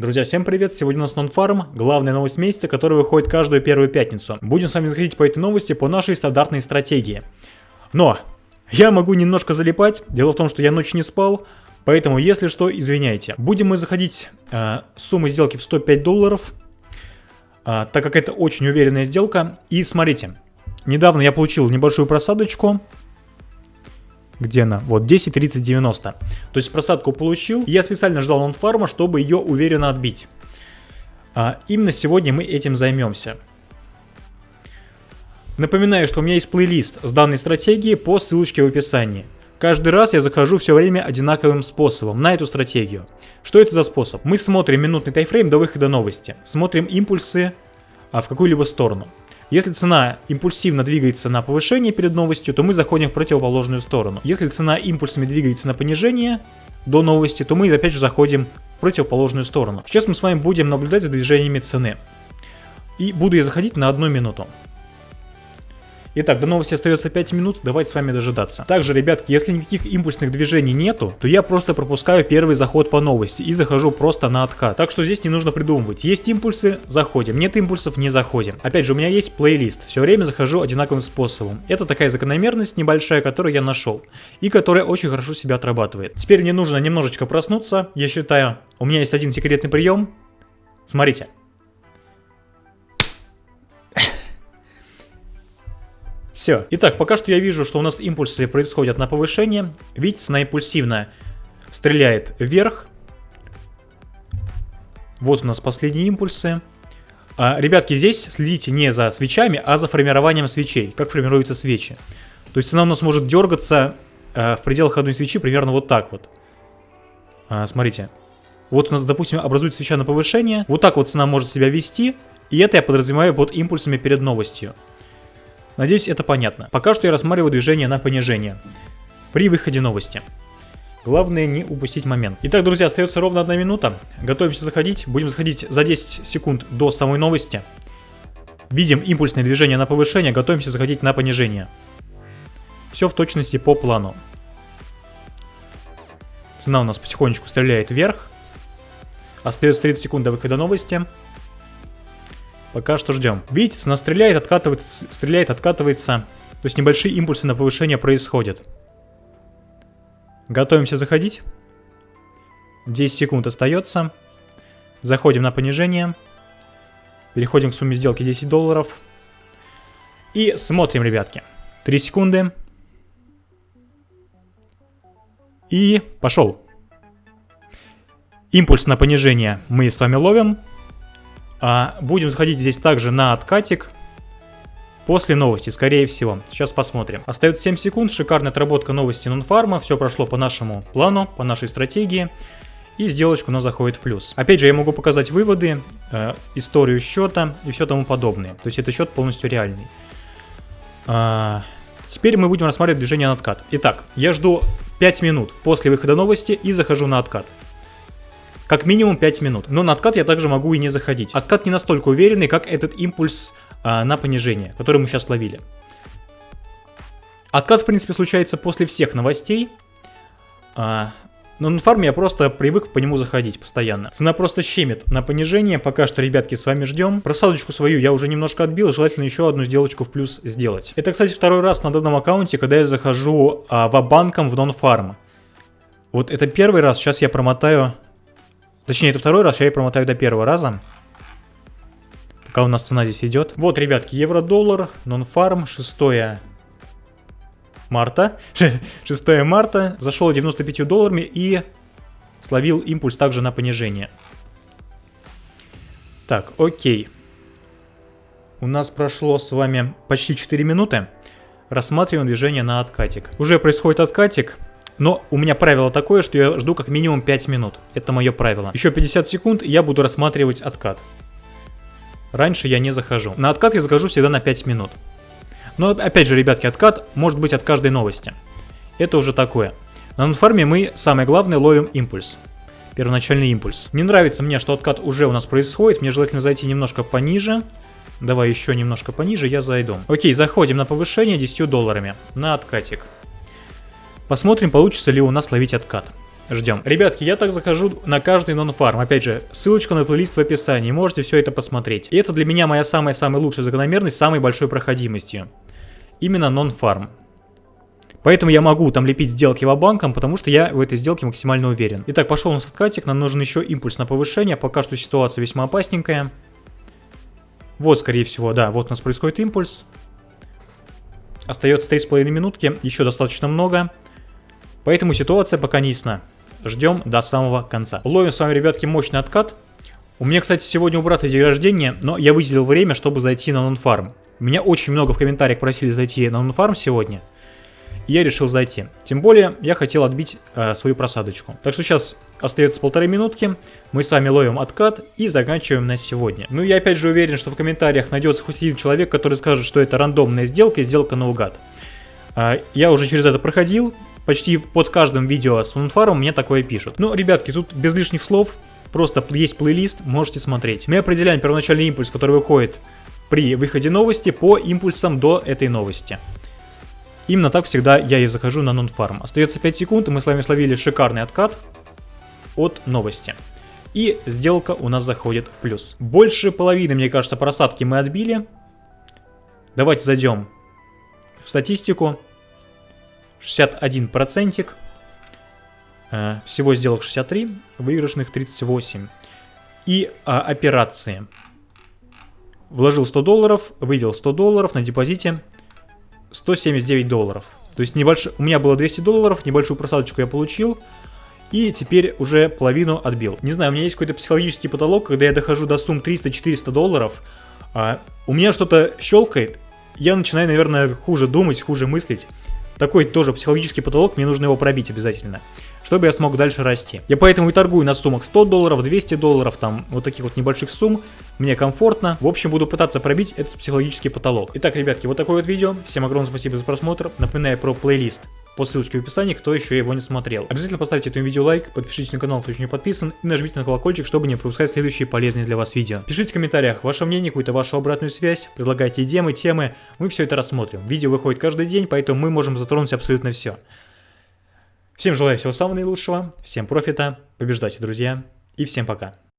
Друзья, всем привет! Сегодня у нас нонфарм, главная новость месяца, которая выходит каждую первую пятницу. Будем с вами заходить по этой новости по нашей стандартной стратегии. Но я могу немножко залипать, дело в том, что я ночью не спал, поэтому, если что, извиняйте. Будем мы заходить э, суммы сделки в 105 долларов, э, так как это очень уверенная сделка. И смотрите, недавно я получил небольшую просадочку, где она? Вот, 10, 30, 90. То есть просадку получил. Я специально ждал нонфарма, чтобы ее уверенно отбить. А именно сегодня мы этим займемся. Напоминаю, что у меня есть плейлист с данной стратегией по ссылочке в описании. Каждый раз я захожу все время одинаковым способом на эту стратегию. Что это за способ? Мы смотрим минутный тайфрейм до выхода новости. Смотрим импульсы а, в какую-либо сторону. Если цена импульсивно двигается на повышение перед новостью, то мы заходим в противоположную сторону. Если цена импульсами двигается на понижение до новости, то мы опять же заходим в противоположную сторону. Сейчас мы с вами будем наблюдать за движениями цены. И буду я заходить на одну минуту. Итак, до новости остается 5 минут, давайте с вами дожидаться. Также, ребятки, если никаких импульсных движений нету, то я просто пропускаю первый заход по новости и захожу просто на откат. Так что здесь не нужно придумывать. Есть импульсы, заходим. Нет импульсов, не заходим. Опять же, у меня есть плейлист. Все время захожу одинаковым способом. Это такая закономерность небольшая, которую я нашел. И которая очень хорошо себя отрабатывает. Теперь мне нужно немножечко проснуться. Я считаю, у меня есть один секретный прием. Смотрите. Все. Итак, пока что я вижу, что у нас импульсы происходят на повышение. Видите, она импульсивно стреляет вверх. Вот у нас последние импульсы. А, ребятки, здесь следите не за свечами, а за формированием свечей. Как формируются свечи. То есть она у нас может дергаться а, в пределах одной свечи примерно вот так вот. А, смотрите. Вот у нас, допустим, образуется свеча на повышение. Вот так вот цена может себя вести. И это я подразумеваю под импульсами перед новостью. Надеюсь, это понятно. Пока что я рассматриваю движение на понижение. При выходе новости. Главное не упустить момент. Итак, друзья, остается ровно одна минута. Готовимся заходить. Будем заходить за 10 секунд до самой новости. Видим импульсное движение на повышение, готовимся заходить на понижение. Все в точности по плану. Цена у нас потихонечку стреляет вверх. Остается 30 секунд до выхода новости. Пока что ждем. Видите, цена стреляет, откатывается, стреляет, откатывается. То есть небольшие импульсы на повышение происходят. Готовимся заходить. 10 секунд остается. Заходим на понижение. Переходим к сумме сделки 10 долларов. И смотрим, ребятки. 3 секунды. И пошел. Импульс на понижение мы с вами ловим. А, будем заходить здесь также на откатик. После новости, скорее всего. Сейчас посмотрим. Остается 7 секунд. Шикарная отработка новости нонфарма. Все прошло по нашему плану, по нашей стратегии. И сделочка у нас заходит в плюс. Опять же, я могу показать выводы, э, историю счета и все тому подобное. То есть это счет полностью реальный. А, теперь мы будем рассматривать движение на откат. Итак, я жду 5 минут после выхода новости и захожу на откат. Как минимум 5 минут. Но на откат я также могу и не заходить. Откат не настолько уверенный, как этот импульс а, на понижение, который мы сейчас ловили. Откат, в принципе, случается после всех новостей. А, но на фарме я просто привык по нему заходить постоянно. Цена просто щемит на понижение. Пока что, ребятки, с вами ждем. Просадочку свою я уже немножко отбил. Желательно еще одну сделочку в плюс сделать. Это, кстати, второй раз на данном аккаунте, когда я захожу а, в банком в нон-фарм. Вот это первый раз. Сейчас я промотаю Точнее, это второй раз, я и промотаю до первого раза. Пока у нас цена здесь идет. Вот, ребятки, евро-доллар, нон-фарм, 6 марта. 6 марта. Зашел 95 долларами и словил импульс также на понижение. Так, окей. У нас прошло с вами почти 4 минуты. Рассматриваем движение на откатик. Уже происходит откатик. Но у меня правило такое, что я жду как минимум 5 минут. Это мое правило. Еще 50 секунд, и я буду рассматривать откат. Раньше я не захожу. На откат я захожу всегда на 5 минут. Но опять же, ребятки, откат может быть от каждой новости. Это уже такое. На нонфарме мы, самое главное, ловим импульс. Первоначальный импульс. Не нравится мне, что откат уже у нас происходит. Мне желательно зайти немножко пониже. Давай еще немножко пониже, я зайду. Окей, заходим на повышение 10 долларами. На откатик. Посмотрим, получится ли у нас ловить откат. ждем. Ребятки, я так захожу на каждый нон-фарм. Опять же, ссылочка на плейлист в описании, можете все это посмотреть. И это для меня моя самая-самая лучшая закономерность, самой большой проходимостью. Именно нон-фарм. Поэтому я могу там лепить сделки в банком, потому что я в этой сделке максимально уверен. Итак, пошел у нас откатик, нам нужен еще импульс на повышение, пока что ситуация весьма опасненькая. Вот, скорее всего, да, вот у нас происходит импульс. Остается 3,5 минутки, еще достаточно много. Поэтому ситуация пока не ясна. Ждем до самого конца. Ловим с вами, ребятки, мощный откат. У меня, кстати, сегодня у брата день рождения, но я выделил время, чтобы зайти на нонфарм. Меня очень много в комментариях просили зайти на нонфарм сегодня и я решил зайти. Тем более, я хотел отбить э, свою просадочку. Так что сейчас остается полторы минутки, мы с вами ловим откат и заканчиваем на сегодня. Ну я опять же уверен, что в комментариях найдется хоть один человек, который скажет, что это рандомная сделка и сделка наугад. Э, я уже через это проходил, почти под каждым видео с Мунфаром мне такое пишут. Ну, ребятки, тут без лишних слов, просто есть плейлист, можете смотреть. Мы определяем первоначальный импульс, который выходит при выходе новости по импульсам до этой новости. Именно так всегда я и захожу на нон-фарм. Остается 5 секунд, и мы с вами словили шикарный откат от новости. И сделка у нас заходит в плюс. Больше половины, мне кажется, просадки мы отбили. Давайте зайдем в статистику. 61 процентик. Э, всего сделок 63, выигрышных 38. И а, операции. Вложил 100 долларов, вывел 100 долларов на депозите 179 долларов. То есть небольш... у меня было 200 долларов, небольшую просадочку я получил. И теперь уже половину отбил. Не знаю, у меня есть какой-то психологический потолок, когда я дохожу до сумм 300-400 долларов. А, у меня что-то щелкает, я начинаю, наверное, хуже думать, хуже мыслить. Такой тоже психологический потолок, мне нужно его пробить обязательно чтобы я смог дальше расти. Я поэтому и торгую на суммах 100 долларов, 200 долларов, там вот таких вот небольших сумм. Мне комфортно. В общем, буду пытаться пробить этот психологический потолок. Итак, ребятки, вот такое вот видео. Всем огромное спасибо за просмотр. Напоминаю про плейлист по ссылочке в описании, кто еще его не смотрел. Обязательно поставьте этому видео лайк, подпишитесь на канал, кто еще не подписан, и нажмите на колокольчик, чтобы не пропускать следующие полезные для вас видео. Пишите в комментариях ваше мнение, какую-то вашу обратную связь, предлагайте идеи, темы, мы все это рассмотрим. Видео выходит каждый день, поэтому мы можем затронуть абсолютно все. Всем желаю всего самого наилучшего, всем профита, побеждайте, друзья, и всем пока.